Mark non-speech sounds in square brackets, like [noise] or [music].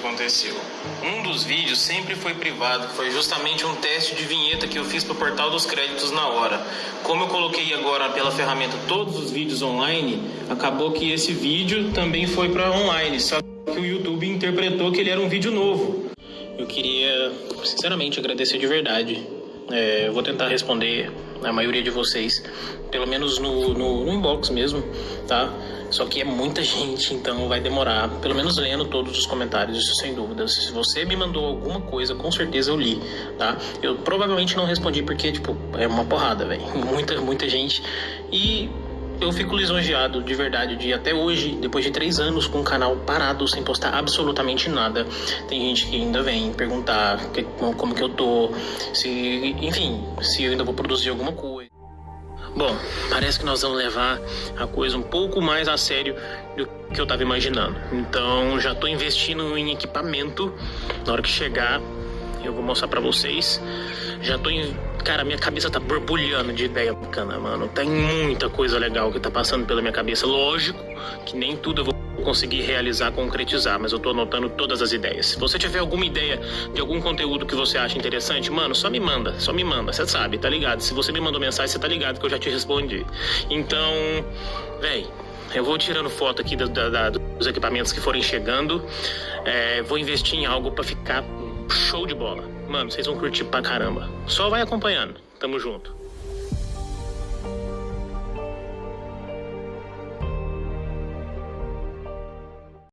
aconteceu. Um dos vídeos sempre foi privado, foi justamente um teste de vinheta que eu fiz para o portal dos créditos na hora. Como eu coloquei agora pela ferramenta todos os vídeos online, acabou que esse vídeo também foi para online, só que o YouTube interpretou que ele era um vídeo novo. Eu queria, sinceramente, agradecer de verdade. É, eu vou tentar responder a maioria de vocês, pelo menos no, no, no inbox mesmo, tá? Só que é muita [laughs] gente, então vai demorar, pelo menos lendo todos os comentários, isso sem dúvidas. Se você me mandou alguma coisa, com certeza eu li, tá? Eu provavelmente não respondi porque, tipo, é uma porrada, velho. [laughs] Muita, muita gente. E eu fico lisonjeado de verdade de até hoje, depois de três anos com o canal parado, sem postar absolutamente nada. Tem gente que ainda vem perguntar que, como que eu tô, se, enfim, se eu ainda vou produzir alguma coisa. Bom, parece que nós vamos levar a coisa um pouco mais a sério do que eu tava imaginando. Então já tô investindo em equipamento. Na hora que chegar, eu vou mostrar para vocês. Já tô em. Cara, minha cabeça tá borbulhando de ideia bacana, mano. Tem muita coisa legal que tá passando pela minha cabeça. Lógico que nem tudo eu vou conseguir realizar, concretizar, mas eu tô anotando todas as ideias. Se você tiver alguma ideia de algum conteúdo que você acha interessante, mano, só me manda, só me manda, você sabe, tá ligado? Se você me mandou mensagem, você tá ligado que eu já te respondi. Então, véi, eu vou tirando foto aqui da, da, dos equipamentos que forem chegando. É, vou investir em algo para ficar show de bola. Mano, vocês vão curtir pra caramba. Só vai acompanhando. Tamo junto.